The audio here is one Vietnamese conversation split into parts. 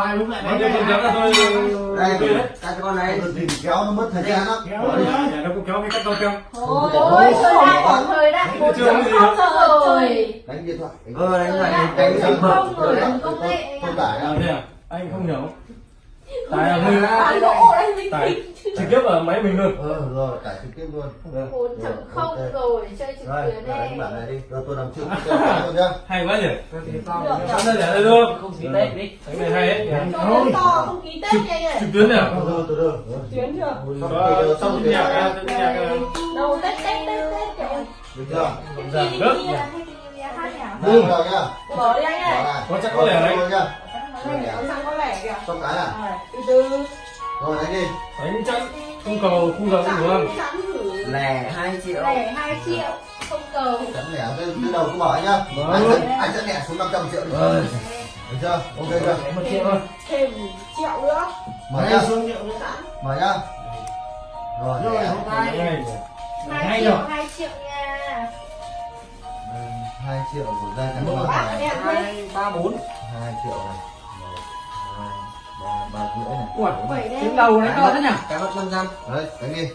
hoài lúc lại con đây các con này thì kéo nó mất thời gian lắm nó cũng kéo cái cắt cao kéo Ôi, ôi, thời đại còn thời đại một gì không rồi. đánh điện thoại ờ đánh lại đại đánh chấm bật không rồi, công nghệ tôi tải à á thế à anh không hiểu tại là người Bán tại trực tiếp ở máy mình luôn. Ờ rồi tải trực tiếp luôn. Bốn không rồi chơi trực rồi tuyến này đánh bản này đi. Rồi tôi làm trước tôi nhá. Hay quá nhỉ? Được, sẵn đây để đây luôn không xí tết đi. Cái này hay ấy. Nó to không ký tết nhanh này. trực tuyến nè từ từ từ tuyến chưa Có xong nhạc nhạc xong nhạc ra đâu tết tết tết tết kìa được chưa? Được. nhỉ? Đây, rồi nhá. Bỏ đi anh này. Có chắc có lẻ đấy. Rồi Nó sang có lẻ kìa. Xong cái à Rồi, từ từ rồi đánh đi. Đánh chắn không cầu không giờ cũng được. Không lẻ hai triệu. Lẻ 2 triệu không cầu. Chắn lẻ từ từ đầu cứ bỏ nhá. Vâng. anh sẽ anh sẽ lẻ xuống 500 triệu đi. Vâng. được chưa? Ok chưa? Một triệu thôi. Thêm triệu nữa. Mở nhá. Xuống triệu nữa. Mở nhá. Rồi rồi lẻ. hôm nay. Ngay. 2 Ngay triệu rồi. 2 triệu nha. Hai triệu của em hai ba bốn. Hai triệu này. Một hai ba rưỡi này ui tiếng đầu đấy to thế nhỉ cái mất năm trăm đấy đánh đi.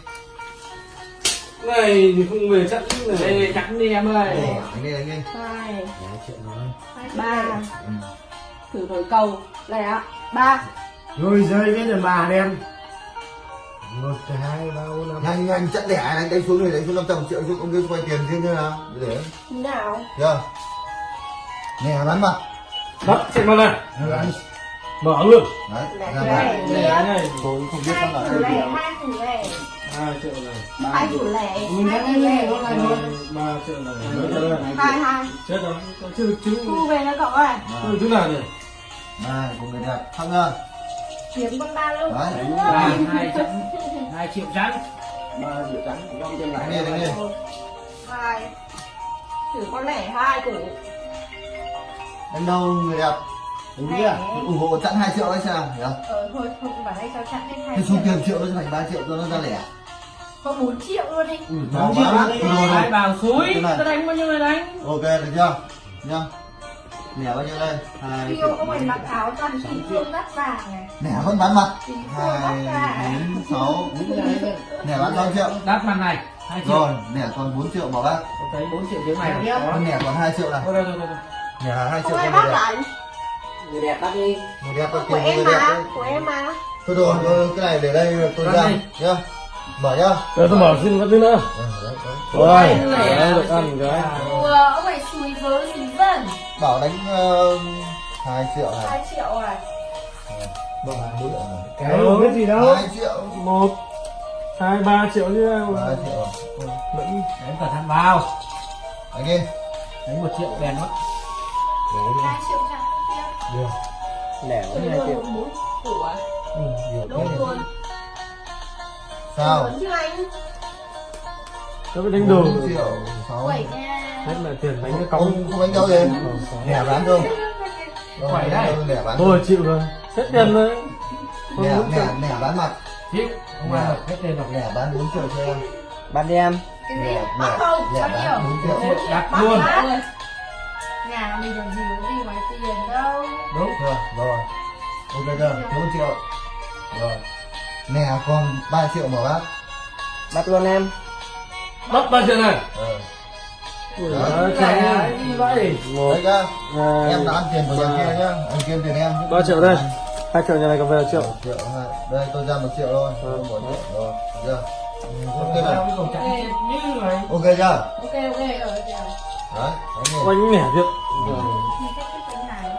Này thì không về chắn này đây chắn đi em ơi. Đánh đi đánh đi. Hai. Triệu rồi ba. Ừ. thử thổi cầu. Lẻ ba. Rồi rơi cái đàn bà đen. Một hai ba bốn năm. Nhanh nhanh chặn lẻ này đánh xuống này đánh xuống 500 triệu chứ ông kia quay tiền riêng như nào. Để. Thế nào? Chưa nè bắn mặt bắt chạy vào này mở luôn. Đấy này tôi không biết hai nó là cái gì hai thử lẻ. Hai triệu này. Hai thử lẻ mình hai đã nghe nó này rồi ba triệu này. Triệu này. Hai hai. Chết rồi có chưa được chứng thu về nó cậu ơi. Chưa được chứng nào nhỉ? Này của người đẹp. Thăng nhá kiếm con ba luôn. Đấy. ba hai trăm hai triệu chắn ba triệu trắng trên đánh lại. Đi đánh đi Một, hai. Thử con lẻ hai củ đánh đâu người đẹp đúng chưa? Ủng hộ chặn hai triệu đấy sao? Hiểu ờ thôi không phải đây sao chặn hết hai cái số tiền triệu nó thành 3 triệu cho nó ra lẻ. Có bốn triệu luôn đi. Ừ, Bốn nó triệu quá đi. rồi. rồi bảo suối Cái này. ta đánh bao nhiêu này đánh? Ok được chưa? Nhá. Lẻ bao nhiêu đây? Hai Yêu triệu có phải mặc áo toàn kim cương đắt vàng này? Lẻ vẫn bán mặt. Kim cương đắt hai vàng. bốn sáu lẻ bán 5 triệu? Đắt mặt này hai triệu. Rồi lẻ còn 4 triệu bỏ bác. Tôi thấy bốn triệu tiếng này lẻ còn 2 triệu này. Thôi, thôi, thôi, thôi. lẻ 2 không triệu con bắt người đẹp lại người đẹp bắt đi người đẹp có của em mà của em mà. Thôi rồi thôi, cái này để đây tôi ra nhá. Mở nhá. Rồi tôi mở xin có thứ nữa. Ừ, đấy, đấy. rồi đấy được ăn cái. Ông phải xùi với gì dân bảo đánh uh, 2 triệu này hai triệu à? Bỏ bốn triệu này cái biết gì đâu. 2 triệu. Một hai ba triệu như nào 3 triệu vẫn. Đánh cẩn thận vào. Đánh đi. Đánh một triệu đèn mất. Hai triệu chẳng tiếp lẻ từ hai triệu đường bốn củ à nhiều đúng luôn sao? Chứ anh. Tôi mới đánh đồ. 4 triệu 6 quẩy nha. Hết là tiền đánh cái cống. không không đánh đâu gì. Lẻ bán không Khỏe đấy. lẻ bán tôi chịu rồi. Hết tiền rồi. Lẻ lẻ lẻ bán mặt. Chịu. Không ai được. Hết tiền rồi. Lẻ bán 4 triệu cho em. Đêm cái gì? Lẻ lẻ không? lẻ bao bán nhiêu 4 triệu. Đặt luôn nhà mình làm gì có gì ngoài tiền đâu. Đúng rồi rồi. Ok chưa 4 triệu rồi. Lẻ còn 3 triệu mà bác bắt luôn em. Bắt ba triệu này. Ờ. Ui, Đấy. đấy, chạy đi vậy. Một. Đấy hai em đã ăn tiền của nhà kia nhá. Ăn kia tiền em. Ba triệu đây. Hai triệu nhà này cầm về là triệu. Một triệu hai. Đây tôi ra một triệu thôi. Tôi một triệu rồi được chưa? Ok này ok chưa ok ok ở đấy oanh nhẻ việc này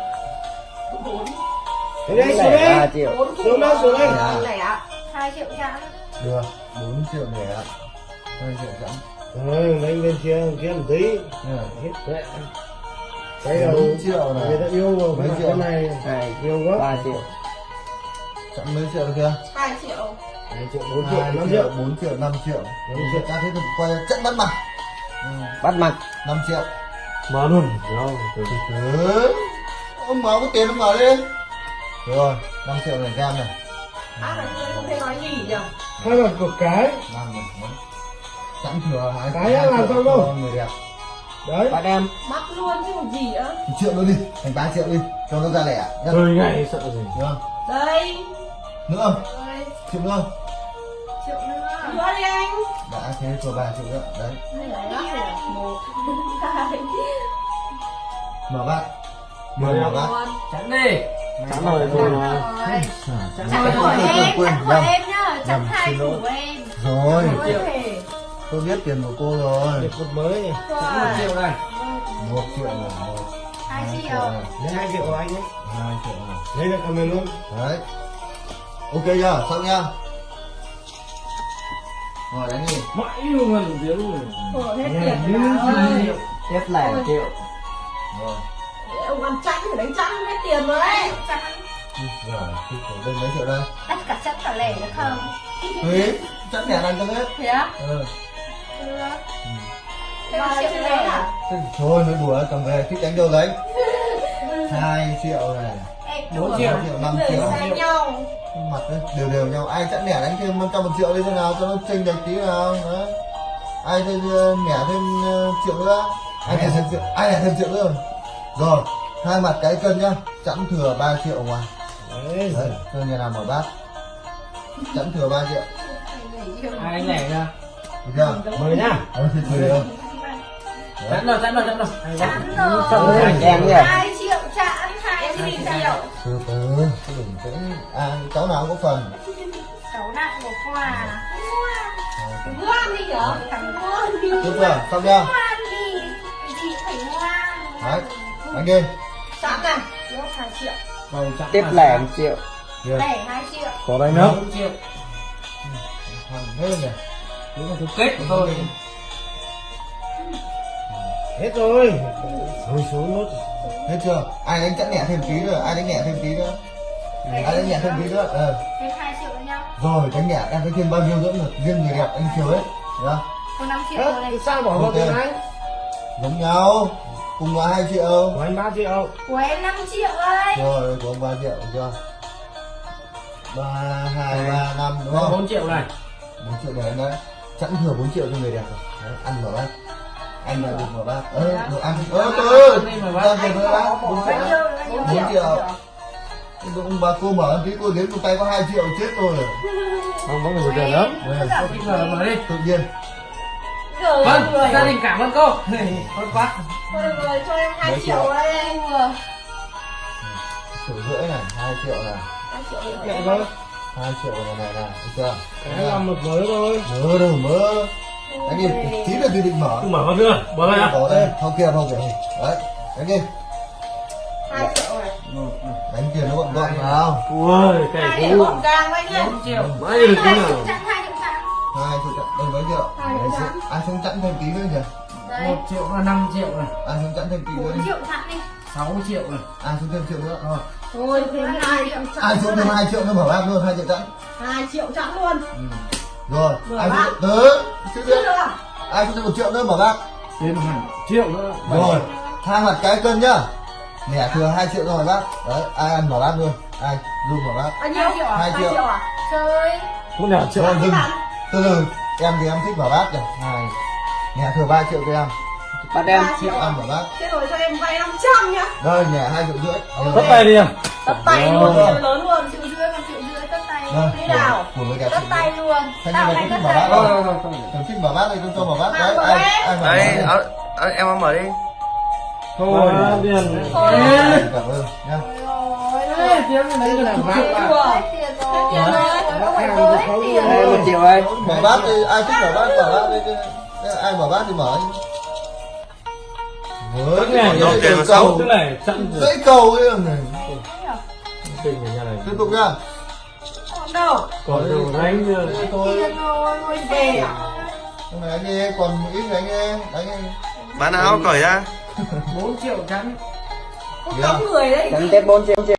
bốn Đến đây xuống đây triệu. Bốn Xuống đây, xuống đây. Ờ, hai triệu chẳng được 4 triệu lẻ 2 triệu chẵn ừ đánh bên kia kia một tí. Nha. hết đấy cái đầu 4 triệu người này ta yêu vào Mấy triệu? này hai yêu quá. ba triệu. Chẵn mấy triệu được kia hai triệu. Hai triệu bốn triệu. Hai năm triệu. 4 triệu 5 triệu. Năm triệu. ta thấy được quay trận bắt mặt bắt mặt. 5 triệu. Mở luôn. Đâu, từ từ. ừ. ông mở có tiền ông mở đi. Rồi 5 triệu này cam này. À là người không thể nói gì nhỉ? Hai mặt của cái. Chẵn thừa hai Cái làm xong đâu? người đẹp. Đấy. Bắt em. Bắt luôn chứ còn gì nữa. Một triệu luôn đi thành 3 triệu đi cho nó ra lẻ nhá. Chơi ngày sợ gì. Được không? Đây. Nữa không? Đây triệu nữa không? Triệu nữa. Nữa đi anh đã thế cho 3 triệu nữa đấy là rồi mở bát mở mở bát Chắn đi Chắn rồi thôi mà Rồi Chặn Chặt của em, chặt của em nhá Nhầm, hai xin của em rồi tôi biết tiền của cô rồi Được một mới này Rồi Triệu này một triệu này một Hai triệu lấy hai triệu của anh ấy hai triệu lấy được cầm luôn đấy ok chưa xong nha rồi đánh đi Mãi luôn gần tiếng rồi Khổ hết tiền như cả ơi Tiếp lẻ triệu. Rồi. Ông ăn chanh phải đánh chanh hết tiền rồi đấy. Rồi thì cổ đây mấy triệu đây? Tất cả chất cả lẻ được không? Thế chắc nhẹ đánh cho hết Thế á? ừ. Thế là triệu lẻ à? thôi nói đùa cầm về thích đánh đâu đánh hai triệu này Bốn bốn triệu. triệu năm Để triệu. sang nhau. Mặt đấy đều đều nhau. Ai chẵn lẻ đánh thêm trăm một triệu đi thế nào? Cho nó chênh lệch tí nào đấy ai thêm ờ, nhẻ thêm ờ, triệu nữa? Ai nhẻ thêm triệu? ai nhẻ thêm triệu nữa rồi hai mặt cái cân nhá. Chẵn thừa 3 triệu ngoài đấy đấy cho nhà nào mở bát? Chẵn thừa 3 triệu. Hai anh lẻ ra? Được chưa? Nhá. Ờ thừa đâu Chắn rồi chắn rồi chắn rồi. Chắn rồi? Hai triệu chẵn hai triệu từ từ cứ đừng tĩnh à cháu nào cũng có phần? Cháu nặng của quà Ngoan đi nhở? Thằng ngoan đi. Được chưa? Xong chưa? Ngoan đi. Chị phải ngoan. Đấy đánh đi. Chẵn này Lớp hai triệu. Rồi chắn Tiếp lẻ một triệu. Lẻ hai triệu. Có đánh nữa. 4 triệu. Thằng hết này. Đúng là kết của tôi hết rồi. Thôi xuống nốt hết chưa? Ai đánh chẵn nhẹ thêm tí nữa ai đánh nhẹ thêm tí nữa. Ai đánh nhẹ thêm tí nữa ờ. Rồi đánh nhẹ em đánh thêm bao nhiêu nữa được riêng người đẹp anh chiều hết nhá Có 5 triệu Ơ, rồi. này thì sao bỏ vào tiền anh? Giống nhau. Cùng là hai triệu. Của anh ba triệu. Của em 5 triệu ơi rồi của ông ba triệu được chưa? Ba hai ba năm đúng không? 4 triệu này. Bốn triệu anh đấy chẵn thừa 4 triệu cho người đẹp rồi. Đấy, ăn mở bát anh là được mở bát ơ được ăn ơ từ ra về mở bát bốn triệu. Bốn triệu. ông bà cô mở tí cô đến một tay có hai triệu chết rồi. Không có người tiền lắm mở đi. Tự nhiên. Vâng, gia đình cảm ơn cô. Tốt quá. Thôi được rồi, cho em 2 triệu đây anh vừa. Triệu rưỡi này hai triệu này. 2 triệu vâng hai triệu này này này được chưa? Cái làm một mới thôi. Mơ đâu mơ anh đi tí là tôi định mở. Mở nữa Mở đây à có đây không kia không kìa đấy đánh đi 2 triệu này đánh tiền nó gọn gọn nào. Ui, cái 2 cú gọn gàng với nhá. 4 triệu. Được cái 2 nào? triệu chẵn 2 triệu chẵn hai triệu chặn đây mấy triệu? Hai chẵn. ai xuống chặn thêm tí nữa nhỉ? Đây. 1 triệu là 5 triệu này. Ai xuống chặn thêm tí nữa 4 đi triệu chẵn đi. 6 triệu này. Ai xuống thêm triệu nữa? Thôi. Thôi thêm 2 triệu chẵn ai xuống thêm hai triệu nữa mở bát luôn hai triệu chặn. 2 triệu chẵn luôn rồi Mở ai xuống tớ chứ Chưa biết ai thêm một triệu nữa mở bát Thêm hẳn triệu nữa. Rồi hai mặt cái cân nhá. Nẻ thừa hai triệu rồi bác. Đấy ai ăn mở bát luôn. Ai luôn mở bát Bao nhiêu? Triệu à? Hai 2 triệu. à? Chơi Cũng là triệu. Rồi dừng. từ từ em thì em thích mở bát rồi hai nẻ thừa ba triệu cho em. Bắt em ba triệu. Ăn mở bát Thế rồi cho em vay 500 nhá. Đây nẻ hai triệu rưỡi. Tất tay đi em. Tất tay Rồi. luôn, triệu lớn luôn. Triệu tay Đây, Thế nào? tay luôn. Tạo thành tất không? Thằng thích mở bát đây tôi cho mở bát đấy mở ai em. ai mở Đây, bát ờ, ờ, em mở đi. Thôi. Đây? cảm ơn nhá. Tiếng cái tiền Đây rồi. Một triệu ơi mở bát thì ai thích mở bát mở bát đi ai mở bát thì mở với Cái này? Cái rồi dãy cầu ấy này. Tiếp tục Còn đâu? Còn đồ đánh Đây thôi Tiền rồi, ngồi về? Hôm nay anh đi còn một ít anh đi đánh đi Bán áo cởi ra. 4 triệu chắn Có tống người đấy. Chắn tiếp 4 triệu